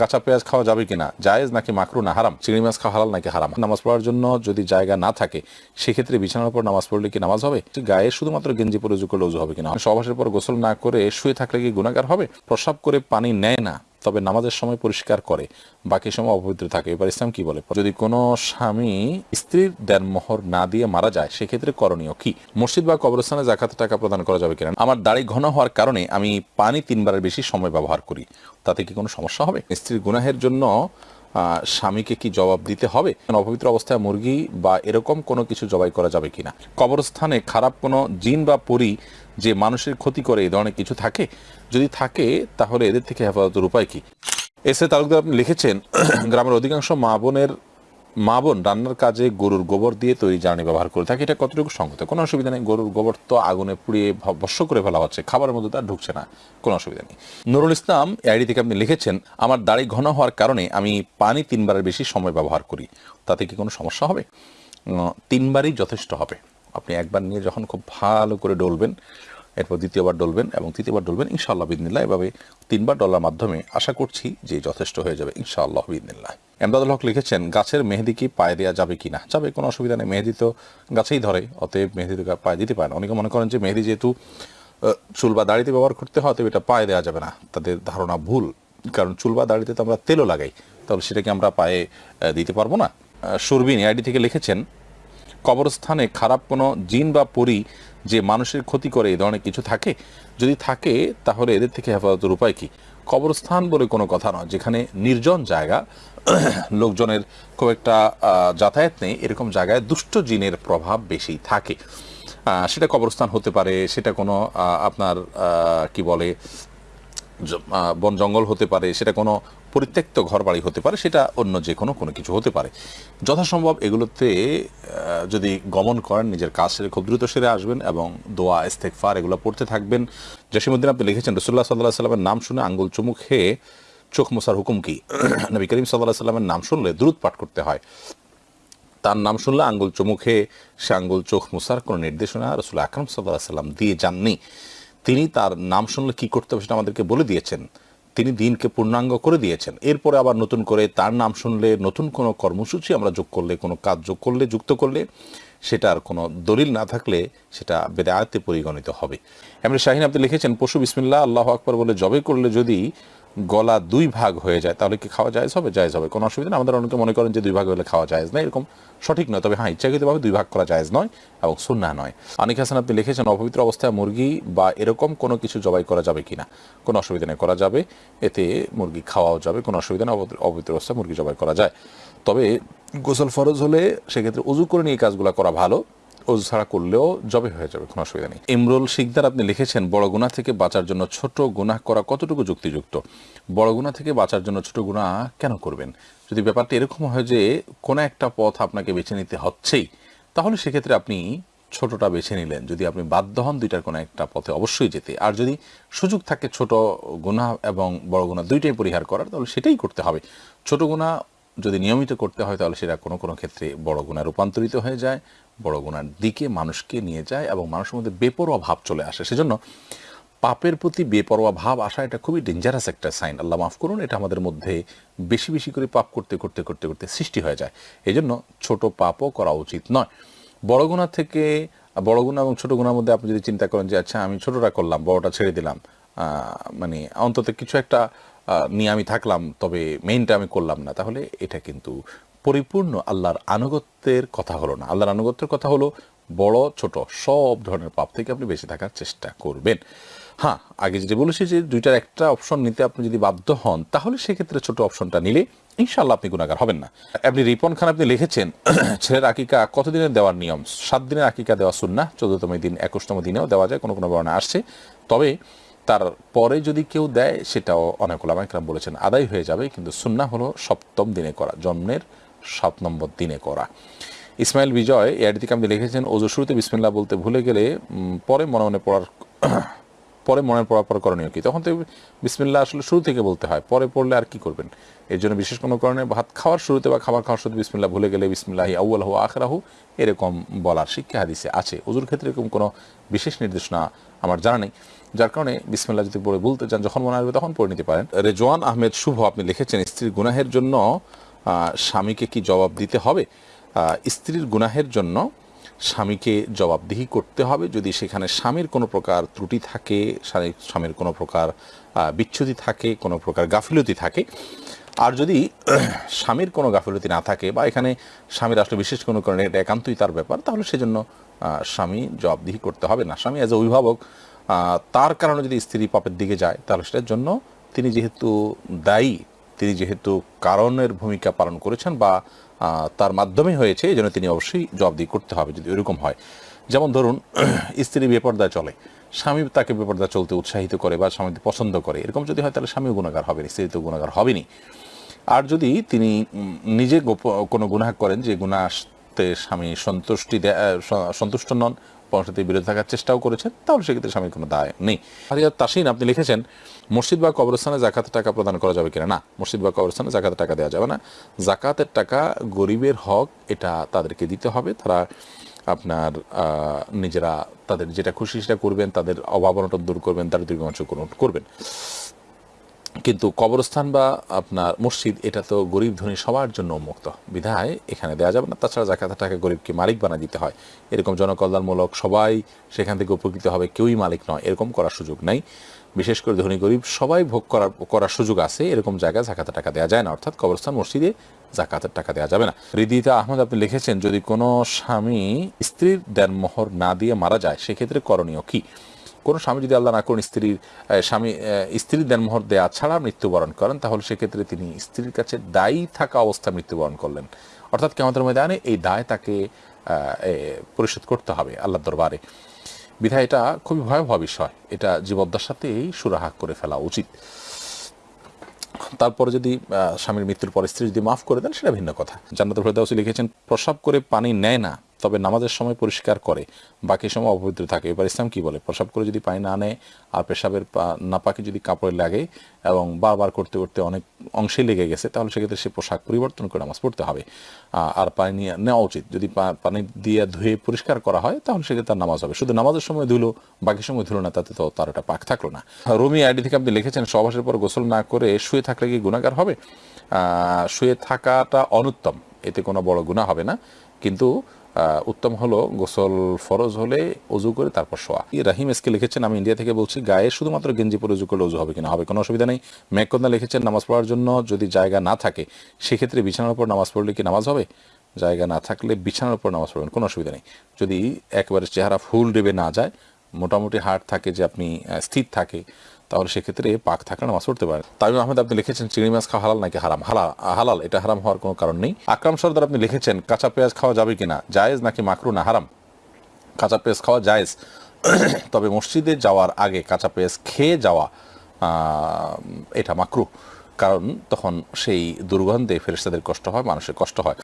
কাঁচা পেঁয়াজ খাওয়া যাবে কিনা, জায়েজ নাকি মাকরু না হারাম? চিংড়ি মাছ খাওয়া হালাল নাকি হারাম? নামাজ পড়ার জন্য যদি জায়গা না থাকে, সেক্ষেত্রে বিছানার উপর নামাজ পড়লে কি নামাজ হবে? গায়ে শুধুমাত্র গেঞ্জি পরে উজু করলে হবে কিনা? সবাসের পর গোসল না করে শুয়ে থাকলে কি গুণাগার হবে? প্রসাব করে পানি নেয় না। তবে নামাজের সময় পরিষ্কার করে, বাকি সময় অপবিত্র থাকে। এবার ইসলাম কি বলে? যদি কোনো স্বামী স্ত্রীর দেনমোহর না দিয়ে মারা যায়, সেক্ষেত্রে করণীয় কি? মসজিদ বা কবরস্থানে জাকাত টাকা প্রদান করা যাবে কিনা? আমার দাড়ি ঘন হওয়ার কারণে আমি পানি তিনবারের বেশি সময় ব্যবহার করি। তাতে কি কোনো সমস্যা হবে? স্ত্রীর গুনাহের জন্য স্বামীকে কি জবাব দিতে হবে? অপবিত্র অবস্থায় মুরগি বা এরকম কোনো কিছু জবাই করা যাবে কিনা? কবরস্থানে খারাপ কোনো জিন বা পরি যে মানুষের ক্ষতি করে এই ধরনের কিছু থাকে? যদি থাকে, তাহলে এদের থেকে হেফাজতের উপায় কি? এসে তালুকদার আপনি লিখেছেন, গ্রামের অধিকাংশ মা বোনের মা বোন রান্নার কাজে গরুর গোবর দিয়ে তৈরি জ্বালানি ব্যবহার করে থাকে, এটা কতটুকু সঙ্গত কোনো অসুবিধা নেই, গরুর গোবর তো আগুনে পুড়িয়ে ভ- ভস্ম করে ফেলা হচ্ছে, খাবারের মধ্যে তার ঢুকছে না, কোনো অসুবিধা নেই। নুরুল ইসলাম আইডি থেকে আপনি লিখেছেন, আমার দাড়ি ঘন হওয়ার কারণে আমি পানি তিনবারের বেশি সময় ব্যবহার করি, তাতে কি কোনো সমস্যা হবে? তিনবারই যথেষ্ট হবে। আপনি একবার নিয়ে যখন খুব ভালো করে ডলবেন এরপর দ্বিতীয়বার ডলবেন এবং তৃতীয়বার ডলবেন, ইনশাআল্লাহ বিদিনিল্লাহ এভাবে তিনবার ডলার মাধ্যমে আশা করছি যে যথেষ্ট হয়ে যাবে, ইনশাআল্লাহ বিদিনিল্লাহ এমদাদুল হক লিখেছেন, গাছের মেহেদি কি পায়ে দেওয়া যাবে কি না যাবে, কোনো অসুবিধা নেই, মেহেদি তো গাছেই ধরে, অতএব মেহেদি তো পায়ে দিতে পারে না। অনেকে মনে করেন যে মেহেদি যেহেতু চুল বা দাড়িতে ব্যবহার করতে হয় তবে এটা পায়ে দেওয়া যাবে না। তাদের ধারণা ভুল, কারণ চুল বা দাড়িতে তো আমরা তেলও লাগাই, তাহলে সেটাকে আমরা পায়ে দিতে পারব না। সুরবিন আইডি থেকে লিখেছেন কবরস্থানে খারাপ কোনো জিন বা পরি যে মানুষের ক্ষতি করে এই ধরনের কিছু থাকে? যদি থাকে, তাহলে এদের থেকে হেফাজতের উপায় কি? কবরস্থান বলে কোনো কথা নয়, যেখানে নির্জন জায়গা, লোকজনের খুব একটা যাতায়াত নেই, এরকম জায়গায় দুষ্ট জিনের প্রভাব বেশি থাকে। সেটা কবরস্থান হতে পারে, সেটা কোনো আপনার কি বলে বন জঙ্গল হতে পারে, সেটা কোনো পরিত্যক্ত ঘর বাড়ি হতে পারে, সেটা অন্য যে কোনো কোনো কিছু হতে পারে। যথাসম্ভব এগুলোতে যদি গমন করেন, নিজের কাজ সেরে খুব দ্রুত সেরে আসবেন এবং দোয়া ইস্তেকফার এগুলো পড়তে থাকবেন। জসিমুদ্দিন আপনি লিখেছেন রসুল্লাহ সাল্লাহ সাল্লামের নাম শুনে আঙ্গুল চুমুক খেয়ে চোখ মোসার হুকুম কি? নবী করিম সাল্লাহ সাল্লামের নাম শুনলে দ্রুত পাঠ করতে হয়। তার নাম শুনলে আঙ্গুল চুমুখে সে আঙ্গুল চোখ মুসার কোনো নির্দেশনা রসুল আকরম সাল্লাহ সাল্লাম দিয়ে যাননি। তিনি তার নাম শুনলে কি করতে হবে সেটা আমাদেরকে বলে দিয়েছেন। তিনি দিনকে পূর্ণাঙ্গ করে দিয়েছেন। এরপরে আবার নতুন করে তার নাম শুনলে, নতুন কোনো কর্মসূচি আমরা যোগ করলে, কোনো কাজ যোগ করলে, যুক্ত করলে সেটার কোনো দলিল না থাকলে সেটা বেদায়াতে পরিগণিত হবে। এমনি শাহিন আপনি লিখেছেন, পশু বিসমিল্লা আল্লাহ আকবর বলে জবে করলে যদি গলা দুই ভাগ হয়ে যায়, তাহলে কি খাওয়া যায় হবে? জায়জ হবে। কোনো অসুবিধা নেই। আমাদের অনেকে মনে করেন যে দুই ভাগ হলে খাওয়া যায় না এরকম সঠিক নয়। তবে হ্যাঁ ইচ্ছাকৃতভাবে দুই ভাগ করা যায় নয় এবং সুন্না নয়। অনেক হাসান, আপনি লিখেছেন, অপবিত্র অবস্থায় মুরগি বা এরকম কোনো কিছু জবাই করা যাবে কিনা? কোনো অসুবিধা নেই, করা যাবে। এতে মুরগি খাওয়াও যাবে, কোনো অসুবিধা নেই, অপবিত্র- অবস্থায় মুরগি জবাই করা যায়। তবে গোসল ফরজ হলে সেক্ষেত্রে উজু করে নিয়ে কাজগুলো করা ভালো। অজু ছাড়া করলেও জবে হয়ে যাবে, কোনো অসুবিধা নেই। ইমরুল শিকদার আপনি লিখেছেন, বড় গুণা থেকে বাঁচার জন্য ছোট গুনাহ করা কতটুকু যুক্তিযুক্ত? বড় গুণা থেকে বাঁচার জন্য ছোট গুণা কেন করবেন? যদি ব্যাপারটা এরকম হয় যে কোনো একটা পথ আপনাকে বেছে নিতে হচ্ছেই, তাহলে সেক্ষেত্রে আপনি ছোটটা বেছে নিলেন। যদি আপনি বাধ্য হন দুইটার কোনো একটা পথে অবশ্যই যেতে। আর যদি সুযোগ থাকে ছোট গুণা এবং বড় গুণা দুইটাই পরিহার করার, তাহলে সেটাই করতে হবে। ছোট গুণা যদি নিয়মিত করতে হয়, তাহলে সেটা কোনো কোনো ক্ষেত্রে বড় গুণা রূপান্তরিত হয়ে যায়, বড় গুণার দিকে মানুষকে নিয়ে যায় এবং মানুষের মধ্যে বেপরোয়া ভাব চলে আসে। সেজন্য পাপের প্রতি বেপরোয়া ভাব আসা এটা খুবই ডেঞ্জারাস একটা সাইন আল্লাহ মাফ করুন, এটা আমাদের মধ্যে বেশি বেশি করে পাপ করতে করতে করতে করতে সৃষ্টি হয়ে যায়। এই জন্য ছোট পাপও করা উচিত নয়। বড় গুণা থেকে, বড় গুণা এবং ছোট গুণার মধ্যে আপনি যদি চিন্তা করেন যে আচ্ছা আমি ছোটটা করলাম, বড়টা ছেড়ে দিলাম। মানে অন্তত কিছু একটা নিয়ে আমি থাকলাম, তবে মেইনটা আমি করলাম না। তাহলে এটা কিন্তু পরিপূর্ণ আল্লাহর আনুগত্যের কথা হলো না। আল্লাহর আনুগত্যের কথা হলো বড়, ছোট, সব ধরনের পাপ থেকে আপনি বেঁচে থাকার চেষ্টা করবেন। হ্যাঁ আগে যেটা বলেছি যে দুইটার একটা অপশন নিতে আপনি যদি বাধ্য হন, তাহলে সেক্ষেত্রে ছোট অপশনটা নিলে ইনশাল্লাহ আপনি গুণাগার হবেন না। আপনি রিপন খান আপনি লিখেছেন, ছেলের আকিকা কতদিনের দেওয়ার নিয়ম? সাত দিনের আকিকা দেওয়া শুন না চোদ্দতম দিন, একুশতম দিনেও দেওয়া যায়, কোনো কোনো বর্ণে আসছে। তবে তার পরে যদি কেউ দেয়, সেটাও অনেক ওলামাইকরাম বলেছেন, আদায় হয়ে যাবে, কিন্তু সুন্না হলো সপ্তম দিনে করা, জন্মের সাত নম্বর দিনে করা। ইসমাইল বিজয় দিকে আপনি লিখেছেন ওজু শুরুতে বিসমিল্লা বলতে ভুলে গেলে পরে মনে মনে পড়ার পরে মনে পড়ার পর করণীয় কি? তখন তো বিসমিল্লাহ আসলে শুরু থেকে বলতে হয়, পরে পড়লে আর কি করবেন? এর জন্য বিশেষ কোনো কারণে ভাত খাওয়ার শুরুতে বা খাবার খাওয়ার শুরুতে বিসমিল্লাহ ভুলে গেলে বিসমিল্লাহি আউ্লাহু আখরাহু, এরকম বলার শিক্ষা হাদিসে আছে। ওজুর ক্ষেত্রে এরকম কোনো বিশেষ নির্দেশনা আমার জানা নেই। যার কারণে বিসমিল্লা যদি পড়ে বলতে চান, যখন মনে আসবে তখন পড়ে নিতে পারেন। রেজওয়ান আহমেদ শুভ, আপনি লিখেছেন, স্ত্রীর গুনাহের জন্য স্বামীকে কি জবাব দিতে হবে? স্ত্রীর গুনাহের জন্য স্বামীকে জবাবদিহি করতে হবে। যদি সেখানে স্বামীর কোনো প্রকার ত্রুটি থাকে স্বামীর কোনো প্রকার বিচ্ছুতি থাকে, কোনো প্রকার গাফিলতি থাকে, আর যদি স্বামীর কোনো গাফিলতি না থাকে বা এখানে স্বামীর আসলে বিশেষ কোনো কারণে এটা একান্তই তার ব্যাপার, তাহলে সেজন্য স্বামী জবাবদিহি করতে হবে না। স্বামী অ্যাজ এ অভিভাবক তার কারণে যদি স্ত্রী পাপের দিকে যায়, তাহলে সেটার জন্য তিনি যেহেতু দায়ী, তিনি যেহেতু কারণের ভূমিকা পালন করেছেন বা তার মাধ্যমে হয়েছে, এই জন্য তিনি অবশ্যই জবাবদিহি করতে হবে যদি এরকম হয়। যেমন ধরুন, স্ত্রী বেপর্দায় চলে, স্বামী তাকে বেপর্দা চলতে উৎসাহিত করে বা স্বামী পছন্দ করে, এরকম যদি হয় তাহলে স্বামীও গুণাগার হবেনি, স্ত্রী তো গুণাগার হবেনি আর যদি তিনি নিজে কোনো গুনাহ করেন যে গুনাহতে স্বামী সন্তুষ্টি সন্তুষ্ট নন পরবর্তীতে বিরত থাকার চেষ্টাও করেছেন, তাহলে সেক্ষেত্রে স্বামীর কোনো দায় নেই। হারিয়া তাসিন, আপনি লিখেছেন, মসজিদ বা কবরস্থানে জাকাতের টাকা প্রদান করা যাবে কিনা? না, মসজিদ বা কবরস্থানে জাকাতের টাকা দেওয়া যাবে না। জাকাতের টাকা গরিবের হক, এটা তাদেরকে দিতে হবে। তারা আপনার নিজেরা তাদের যেটা খুশি সেটা করবেন, তাদের অভাব অনটন দূর করবেন তাদের দুর্গমাংশ করবেন। কিন্তু কবরস্থান বা আপনার মসজিদ, এটা তো গরিব ধনী সবার জন্য উন্মুক্ত বিধায় এখানে দেওয়া যাবে না। তাছাড়া জাকাতের টাকা গরিবকে মালিক বানা দিতে হয়। এরকম জনকল্যাণমূলক সবাই সেখান থেকে উপকৃত হবে, কেউই মালিক নয়। এরকম করার সুযোগ নাই। বিশেষ করে ধনী গরিব সবাই ভোগ করার করার সুযোগ আছে। এরকম জায়গায় জাকাতের টাকা দেওয়া যায় না। অর্থাৎ কবরস্থান, মসজিদে জাকাতের টাকা দেওয়া যাবে না। হৃদিতা আহমদ, আপনি লিখেছেন, যদি কোনো স্বামী স্ত্রীর দেনমোহর না দিয়ে মারা যায়, সেক্ষেত্রে করণীয় কি? কোনো স্বামী যদি আল্লাহ না করুন, স্ত্রীর স্বামী স্ত্রীর দেনমোহর দেয়া ছাড়া মৃত্যুবরণ করেন, তাহলে সেক্ষেত্রে তিনি স্ত্রীর কাছে দায়ী থাকা অবস্থায় মৃত্যুবরণ করলেন। অর্থাৎ কেমতের ময়দানে এই দায় তাকে পরিশোধ করতে হবে আল্লাহর দরবারে। বিধায় এটা খুবই ভয়াবহ বিষয়। এটা জীবদ্দশাতেই সুরাহা করে ফেলা উচিত। তারপরে যদি স্বামীর মৃত্যুর পর স্ত্রী যদি মাফ করে দেন, সেটা ভিন্ন কথা। জান্নাত ফেরদাউসি লিখেছেন, প্রসাব করে পানি নেয় না তবে নামাজের সময় পরিষ্কার করে, বাকি সময় অপবিত্র থাকে। এবার ইসলাম কি বলে? প্রসাব করে যদি পানি না নেয় আর পেশাবের নাপাকে যদি কাপড়ে লাগে এবং বারবার করতে করতে অনেক অংশে লেগে গেছে, তাহলে সেক্ষেত্রে সে পোশাক পরিবর্তন করে নামাজ পড়তে হবে। আর পানি নিয়ে নেওয়া উচিত। যদি পানি দিয়ে ধুয়ে পরিষ্কার করা হয়, তাহলে সেক্ষেত্রে তার নামাজ হবে। শুধু নামাজের সময় ধুলো, বাকি সময় ধুলো না, তাতে তো তার একটা পাক থাকল না। রুমি আইডি থেকে আপনি লিখেছেন, সহবাসের পর গোসল না করে শুয়ে থাকলে কি গুণাগার হবে? শুয়ে থাকাটা অনুত্তম, এতে কোনো বড় গুণা হবে না। কিন্তু উত্তম হলো গোসল ফরজ হলে অজু করে তারপর শোয়া। রাহিম এসকে লিখেছেন, আমি ইন্ডিয়া থেকে বলছি, গায়ে শুধুমাত্র গেঞ্জি পরে অজু করলে অজু হবে কিনা? হবে, কোনো অসুবিধা নেই। মেঘকন্দা লিখেছেন, নামাজ পড়ার জন্য যদি জায়গা না থাকে, সেক্ষেত্রে বিছানার উপর নামাজ পড়লে কি নামাজ হবে? জায়গা না থাকলে বিছানার উপর নামাজ পড়বেন, কোনো অসুবিধা নেই। যদি একবারে চেহারা ফুল ডেবে না যায় মোটামুটি হার্ট থাকে, যে আপনি স্থির থাকে, তাহলে সেক্ষেত্রে পাক থাকলে নামাজ পড়তে পারেন। তামিম আহমেদ, আপনি লিখেছেন চিংড়ি মাছ খাওয়া হালাল নাকি হারাম? হালাল হালাল, এটা হারাম হওয়ার কোনো কারণ নেই। আকরাম সর্দার, আপনি লিখেছেন, কাঁচা পেঁয়াজ খাওয়া যাবে কিনা? জায়েজ নাকি মাকরু না হারাম? কাঁচা পেঁয়াজ খাওয়া জায়েজ। তবে মসজিদে যাওয়ার আগে কাঁচা পেঁয়াজ খেয়ে যাওয়া এটা মাকরু। কারণ তখন সেই দুর্গন্ধে ফেরেস্তাদের কষ্ট হয়, মানুষের কষ্ট হয়।